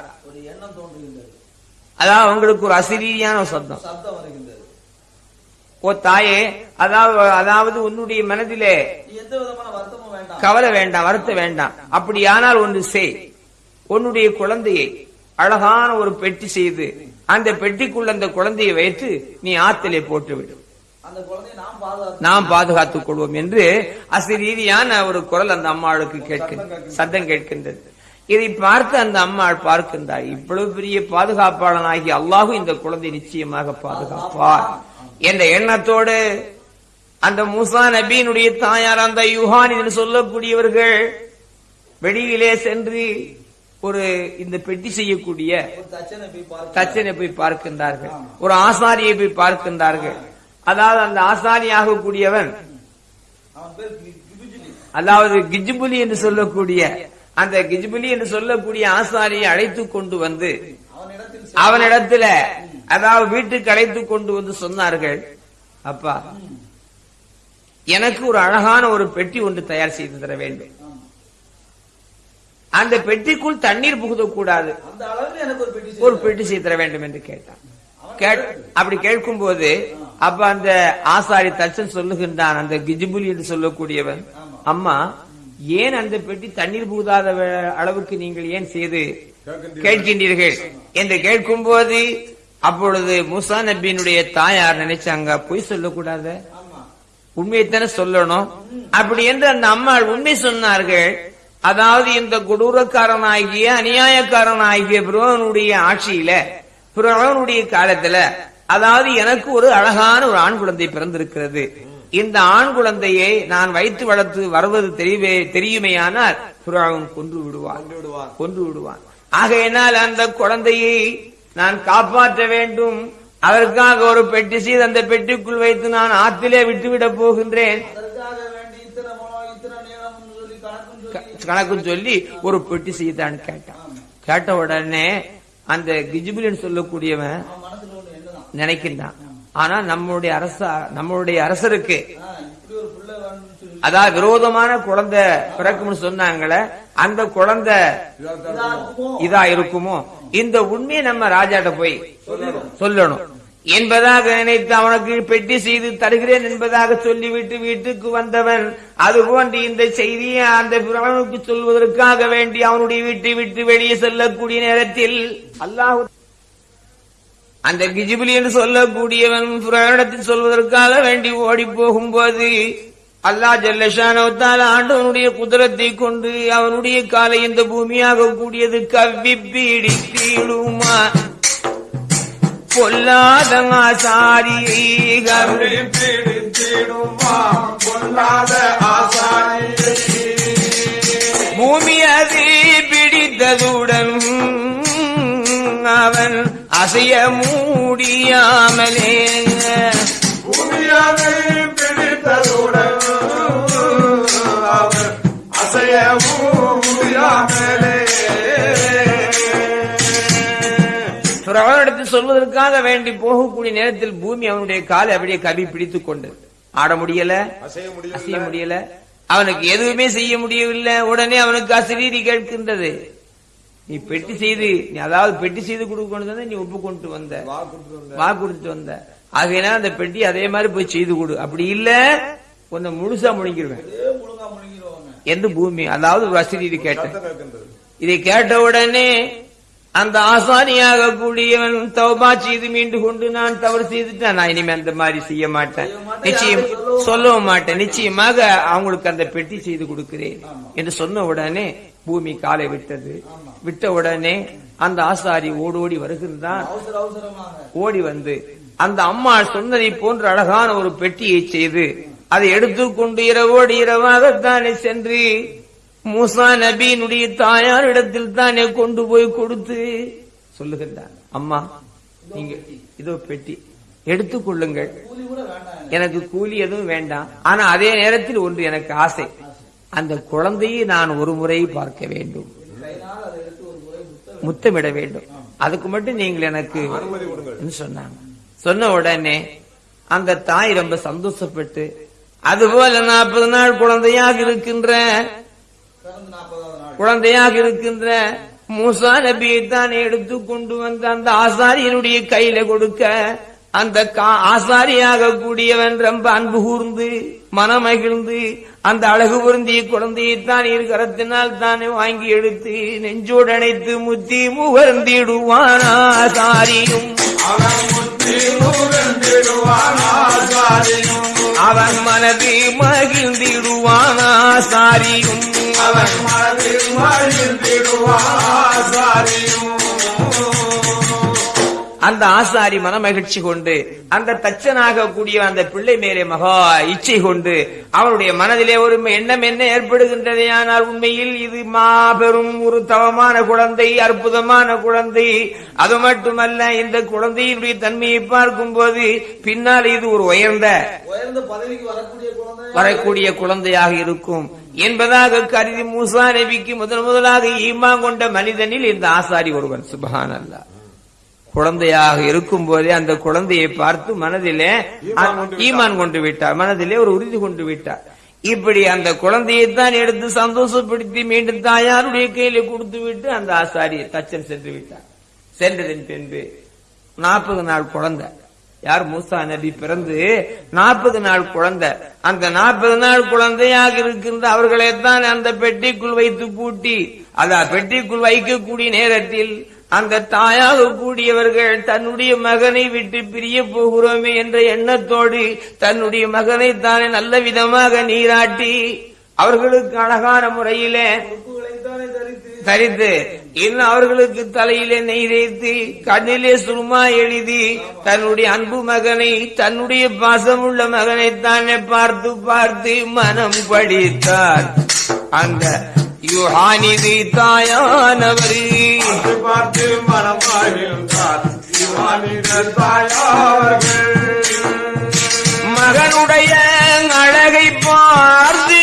அதான் அவங்களுக்கு ஒரு அசிரீதியான ஒரு சத்தம் சப்தம். வருகின்றது ஓ தாயே அதாவது அதாவது உன்னுடைய மனதிலே கவலை வேண்டாம் வருத்த வேண்டாம். அப்படியானால் ஒன்று செய். உன்னுடைய குழந்தையை அழகான ஒரு பெட்டி செய்து அந்த பெட்டிக்குள்ள அந்த குழந்தையை வைத்து நீ ஆத்திலே போட்டு விடு அந்த குழந்தையை நாம் பாதுகாத்து நாம் பாதுகாத்துக் கொள்வோம் என்று அசிரீதியான ஒரு குரல் அந்த அம்மாளுக்கு கேட்கின்றது. சத்தம் கேட்கின்றது. இதை பார்த்து அந்த அம்மாள் பார்க்கின்றார். இவ்வளவு பெரிய பாதுகாப்பாளனாகி அல்லாஹு இந்த குழந்தை நிச்சயமாக பாதுகாப்பார். என்ற எண்ணத்தோடு அந்த மூசா நபியினுடைய தாயார் அந்த யுஹான் என்று சொல்லக்கூடியவர்கள் வெளியிலே சென்று ஒரு இந்த பெட்டி செய்யக்கூடிய தச்சனை போய் பார்க்கின்றார்கள். ஒரு ஆசாரியை போய் பார்க்கின்றார்கள். அதாவது அந்த ஆசாரி ஆகக்கூடியவன் அதாவது கிஜ்புலி என்று சொல்லக்கூடிய அந்த கிஜ்புலி என்று சொல்லக்கூடிய ஆசாரியை அழைத்து கொண்டு வந்து அவனிடத்தில் அதாவது வீட்டுக்கு அழைத்து கொண்டு வந்து சொன்னார்கள். அப்பா எனக்கு ஒரு அழகான ஒரு பெட்டி ஒன்று தயார் செய்து தர வேண்டும். அந்த பெட்டிக்குள் தண்ணீர் புகுதக்கூடாது ஒரு பெட்டி செய்து தர வேண்டும் என்று கேட்டான். கேட்- அப்படி கேட்கும் போது அப்ப அந்த ஆசாரி தச்சன் சொல்லுகின்றான் அந்த கிஜிபுலி என்று சொல்லக்கூடியவன் அம்மா ஏன் அந்த பெட்டி தண்ணீர் புகுதாத அளவுக்கு நீங்கள் ஏன் செய்து கேட்கின்றீர்கள். என்று கேட்கும் போது அப்பொழுது முசா நபியினுடைய தாயார் நினைச்சாங்க பொய் சொல்லக்கூடாது. உண்மையைத்தானே சொல்லணும். அப்படி என்று அந்த அம்மாள் உண்மை சொன்னார்கள். அதாவது இந்த கொடூரக்காரனாகிய அநியாயக்காரனாகிய பிரோனுடைய ஆட்சியில பிரோனுடைய காலத்துல அதாவது எனக்கு ஒரு அழகான ஒரு ஆண் குழந்தை பிறந்திருக்கிறது. இந்த ஆண் குழந்தையை நான் வைத்து வளர்த்து வருவது தெரியவே தெரியுமேயானால் பிரோன் கொன்று விடுவான். கொன்று விடுவான். ஆகையினால் அந்த குழந்தையை நான் காப்பாற்ற வேண்டும். அதற்காக ஒரு பெட்டி செய்து அந்த பெட்டிக்குள் வைத்து நான் ஆற்றிலே விட்டுவிடப் போகின்றேன். கணக்கு சொல்லி ஒரு பெட்டி செய்தான் கேட்டான். கேட்ட உடனே அந்த கிஜிபிலின்னு சொல்லக்கூடியவன் நினைக்கின்றான். ஆனா நம்மளுடைய அரச நம்மளுடைய அரசருக்கு அதாவது விரோதமான குழந்தை பிறக்கும்னு சொன்னாங்களே அந்த குழந்தை இதா இருக்குமோ? இந்த உண்மையை நம்ம ராஜாட்ட போய் சொல்லணும். என்பதாக நினைத்து அவனுக்கு பெட்டி செய்து தருகிறேன் என்பதாக சொல்லிவிட்டு வீட்டுக்கு வந்தவன். அதுபோன்று இந்த செய்தியை அந்த பிரானுக்கு சொல்வதற்காக வேண்டி அவனுடைய வீட்டை விட்டு வெளியே செல்லக்கூடிய நேரத்தில் அல்லாஹ் அந்த கிஜிபிலி என்று சொல்லக்கூடியவன் புராணத்தில் சொல்வதற்காக வேண்டி ஓடி போகும்போது அல்லா ஜல்லஷானவத்தால் ஆண்டவனுடைய குதிரத்தை கொண்டு அவனுடைய காலை இந்த பூமியாக கூடியது கவ்வி பீடித்தீடுமா பொல்லாத ஆசாரியை கவ்வி பிடித்திடுமா பொல்லாத ஆசாரியை. பூமி அது பிடித்ததுடன் அவன் அசைய மூடியாமலே. பூமியாவை பிடித்ததுடன் பிறவனிடத்தில் சொல்வதற்காக வேண்டி போகக்கூடிய நேரத்தில் பூமி அவனுடைய காலை அப்படியே கவி பிடித்துக் கொண்டு. ஆட முடியல அசைய முடியல. அவனுக்கு எதுவுமே செய்ய முடியவில்லை. உடனே அவனுக்கு அசிரீதி கேட்கின்றது. நீ பெட்டி செய்து நீ அதாவது பெட்டி செய்து கொடுக்க கொண்டு வந்த. நீ ஒப்பு கொண்டு வந்த. வா கொடுத்துட்டு வந்த. ஆகையினா அந்த பெட்டி அதே மாதிரி போய் செய்து கொடு. அப்படி இல்ல உன்னை முழுசா முழுங்கிருவேன். எந்த பூமி? அதாவது வசதி கேட்டேன். இதை கேட்ட உடனே அந்த ஆசாரியாக கூடியவன் தௌபா செய்து மீண்டு கொண்டு நான் தவறு செய்துட்டேன். நான் இனிமே அந்த மாதிரி செய்ய மாட்டேன். நிச்சயம் சொல்லவும் மாட்டேன். நிச்சயமாக அவங்களுக்கு அந்த பெட்டி செய்து கொடுக்கிறேன் என்று சொன்ன உடனே பூமி காலை விட்டது. விட்ட உடனே அந்த ஆசாரி ஓடோடி வருகின்றான். ஓடி வந்து அந்த அம்மா சொன்னதை போன்ற அழகான ஒரு பெட்டியை செய்து அதை எடுத்துக்கொண்டு இரவோடு இரவாகத்தானே சென்று மூசா நபியினுடைய தாயாரிடத்தில் தானே கொண்டு போய் கொடுத்து சொல்லுகின்றான். அம்மா நீங்க இதோ பெட்டி எடுத்துக்கொள்ளுங்கள் எனக்கு கூலி எதுவும் வேண்டாம். ஆனா அதே நேரத்தில் ஒன்று எனக்கு ஆசை. அந்த குழந்தையை நான் ஒரு முறை பார்க்க வேண்டும். முத்தமிட வேண்டும். அதுக்கு மட்டும் நீங்கள் எனக்கு சொன்னாங்க. சொன்ன உடனே அந்த தாய் ரொம்ப சந்தோஷப்பட்டு அதுபோல நாற்பது நாள் குழந்தையாக இருக்கின்ற குழந்தையாக இருக்கின்ற மூசா நபியை தான் எடுத்து கொண்டு வந்து அந்த ஆசாரியனுடைய கையில கொடுக்க அந்த கா- ஆசாரியாக கூடியவன் ரொம்ப அன்பு கூர்ந்து மனமகிழ்ந்து அந்த அழகு பொருந்திய குழந்தையை தான் இரு கரத்தினால் தானே வாங்கி எடுத்து நெஞ்சோடு அணைத்து முத்தி முகர்ந்திடுவான் ஆசாரியும். அவன் மனது மகிழ்ந்திடுவான் ஆசாரியும் அவன் மனதில் மகிழ்ந்திடுவான். ஆசாரியும் அந்த ஆசாரி மனமகிழ்ச்சி கொண்டு அந்த தச்சனாக கூடிய அந்த பிள்ளை மேலே மகா இச்சை கொண்டு அவருடைய மனதிலே ஒரு எண்ணம் என்ன ஏற்படுகின்றதே ஆனால் உண்மையில் இது மாபெரும் ஒரு தவமான குழந்தை அற்புதமான குழந்தை. அது மட்டுமல்ல இந்த குழந்தையினுடைய தன்மையை பார்க்கும்போது பின்னால் இது ஒரு உயர்ந்த உயர்ந்த பதவிக்கு வரக்கூடிய குழந்தை. வரக்கூடிய குழந்தையாக இருக்கும். என்பதாக கருதி மூசா நபிக்கு முதல் முதலாக ஈமா கொண்ட மனிதனில் இந்த ஆசாரி ஒருவன். சுபஹான் அல்லா குழந்தையாக இருக்கும் போதே அந்த குழந்தையை பார்த்து மனதிலே ஈமான் கொண்டு விட்டார். மனதிலே ஒரு உறுதி கொண்டு விட்டார். இப்படி அந்த குழந்தையை தான் எடுத்து சந்தோஷப்படுத்தி மீண்டும் தாயாருடைய கையில கொடுத்து விட்டு அந்த ஆசாரி தச்சன் சென்று விட்டார். சென்றதன் பின்பு நாற்பது நாள் குழந்தை. யார்? மூசா நபி பிறந்து நாற்பது நாள் குழந்தை. அந்த நாற்பது நாள் குழந்தையாக இருக்கின்ற அவர்களை தான் அந்த பெட்டிக்குள் வைத்து பூட்டி அத பெட்டிக்குள் வைக்கக்கூடிய நேரத்தில் அந்த தாயாக கூடியவர்கள் தன்னுடைய மகனை விட்டு பிரிய போகிறோமே என்ற எண்ணத்தோடு தன்னுடைய மகனை தானே நல்ல விதமாக நீராட்டி அவர்களுக்கு அழகான முறையிலே தரித்து தரித்து இன்னும் அவர்களுக்கு தலையிலே நெய் தேய்த்து கண்ணிலே சுருமா எழுதி தன்னுடைய அன்பு மகனை தன்னுடைய பாசமுள்ள மகனை தானே பார்த்து பார்த்து மனம் படித்தார். அந்த யுஹானிதி தாயானவர். பார்த்து பார்த்து மனம் மகிழ்ந்தார் இவானிட தாயார்கள். மகனுடைய அழகை பார்த்து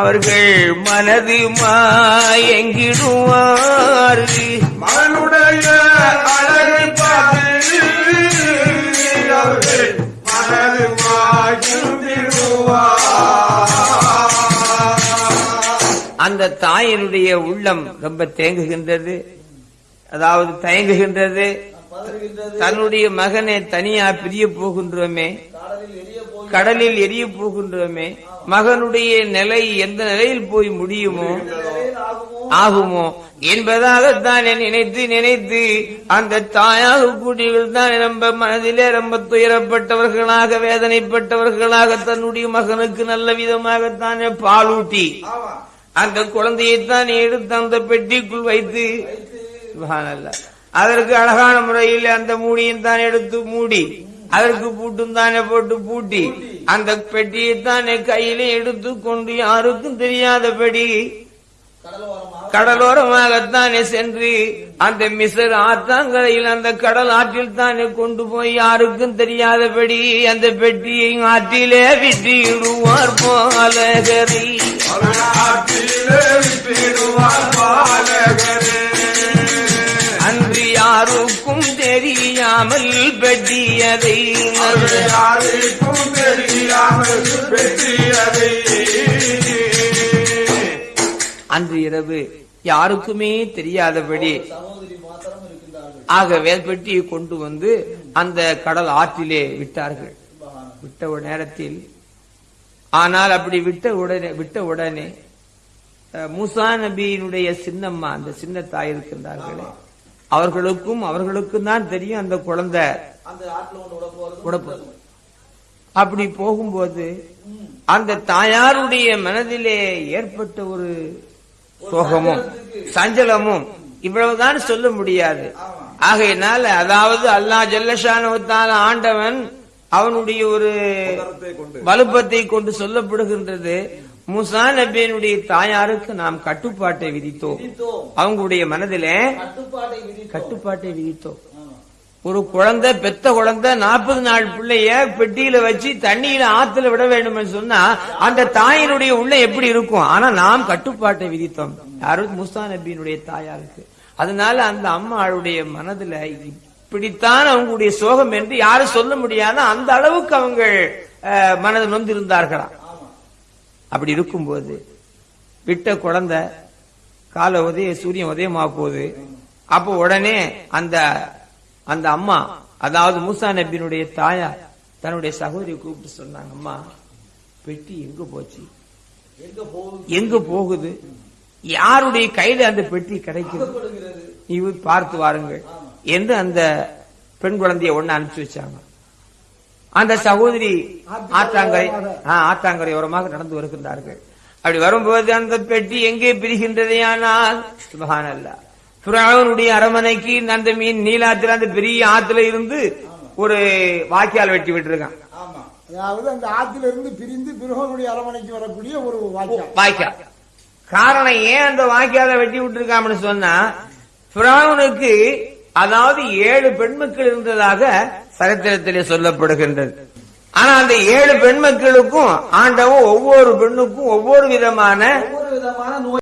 அவர்கள் மனது மாயங்கிடுவார். மகனுடைய அழகை பார்த்து அவர்கள் மனது மகிழ்ந்திடுவார் அந்த தாயினுடைய உள்ளம் ரொம்ப தேங்குகின்றது. அதாவது தயங்குகின்றது. தன்னுடைய மகனை தனியா பிரிய போகின்றோமே. கடலில் எரிய போகின்றோமே. மகனுடைய நிலை எந்த நிலையில் போய் முடியுமோ ஆகுமோ என்பதாகத்தான் நினைத்து நினைத்து அந்த தாயாக கூடியவர்கள் தான் ரொம்ப மனதிலே ரொம்ப துயரப்பட்டவர்களாக வேதனைப்பட்டவர்களாக தன்னுடைய மகனுக்கு நல்ல விதமாகத்தானே பாலூட்டி. அந்த குழந்தையைத்தான் எடுத்து அந்த பெட்டிக்குள் வைத்து அதற்கு அழகான முறையில் அந்த மூடியும் தான் எடுத்து மூடி அதற்கு பூட்டும் தானே போட்டு பூட்டி அந்த பெட்டியை தானே கையிலே எடுத்து கொண்டு யாருக்கும் தெரியாதபடி கடலோரமாகத்தானே சென்று அந்த மிசர் ஆத்தாங்கரையில் அந்த கடல் ஆற்றில் தானே கொண்டு போய் யாருக்கும் தெரியாதபடி அந்த பெட்டியை ஆற்றிலே விட்டிடுவார் போலகரை. அன்று யாருக்கும் தெரியாமல் பெட்டியதை யாருக்கும் தெரியாமல் வெற்றியதை அன்று இரவு யாருக்குமே தெரியாதபடி ஆக வேல்பெட்டியை கொண்டு வந்து அந்த கடல் ஆற்றிலே விட்டார்கள். விட்ட நேரத்தில் ஆனால் அப்படி விட்ட உடனே விட்ட உடனே மூசா நபியினுடைய சின்னம்மா அந்த சின்ன தாய் இருக்கின்றார்களே அவர்களுக்கும் அவர்களுக்கும் தான் தெரியும் அந்த குழந்தை அப்படி போகும்போது அந்த தாயாருடைய மனதிலே ஏற்பட்ட ஒரு சோகமும் சஞ்சலமும் இவ்வளவுதான் சொல்ல முடியாது. ஆகையினால அதாவது அல்லாஹ் ஜல்லஷானுவத்தால ஆண்டவன் அவனுடைய ஒரு வலுப்பத்தை கொண்டு சொல்லப்படுகின்றது. மூசா நபியினுடைய தாயாருக்கு நாம் கட்டுப்பாட்டை விதித்தோம். அவங்களுடைய மனதிலே கட்டுப்பாட்டை விதித்தோம். ஒரு குழந்தை பெத்த குழந்தை நாற்பது நாள் பிள்ளைய பெட்டியில வச்சு தண்ணியில ஆத்துல விட வேண்டும் சொன்னா அந்த தாயினுடைய உள்ள எப்படி இருக்கும்? ஆனா நாம் கட்டுப்பாட்டை விதித்தோம். யாரும் முஸ்தா நபியினுடைய தாயாருக்கு. அதனால அந்த அம்மாளுடைய மனதுல இப்படித்தான் அவங்களுடைய சோகம் என்று யாரும் சொல்ல முடியாத அந்த அளவுக்கு அவங்க அஹ், மனது நொந்திருந்தார்களாம் அப்படி இருக்கும்போது விட்ட குழந்தை காலை உதய சூரியன் உதயமா போகுது. அப்போ உடனே அந்த அந்த அம்மா அதாவது மூசா நபியினுடைய தாயார் தன்னுடைய சகோதரியை கூப்பிட்டு சொன்னாங்க அம்மா பெட்டி எங்க போச்சு? எங்க போகுது? யாருடைய கையில அந்த பெட்டி கொடுக்கிறது நீ பார்த்து வாருங்கள் என்று அந்த பெண் குழந்தைய ஒண்ணு அனுப்பிச்சு வச்சாங்க. அந்த சகோதரி ஆத்தாங்கரை ஆத்தாங்கரை ஓரமாக நடந்து வருகின்றார்கள். அப்படி வரும்போது அந்த பெட்டி எங்கே பிரிகின்றதே ஆனால் சுபஹானல்லா புறாவனுடைய அரமனைக்கு அந்த மீன் நீலாத்துல அந்த பெரிய ஆத்துல இருந்து ஒரு வாய்க்கால் வெட்டி விட்டுருக்கான். அதாவது அந்த ஆற்றிலிருந்து பிரிந்து பிருகனுடைய அரமனைக்கு வரக்கூடிய ஒரு வாய்க்கால். காரணம் ஏன் அந்த வாய்க்கால வெட்டி விட்டுருக்காம்னு சொன்னா பிராவுனுக்கு அதாவது ஏழு பெண்மக்கள் இருந்ததாக சரித்திரத்திலே சொல்லப்படுகின்றது. ஆனா அந்த ஏழு பெண்மக்களுக்கும் ஆண்டவன் ஒவ்வொரு பெண்ணுக்கும் ஒவ்வொரு விதமான ஒவ்வொரு விதமான நோய்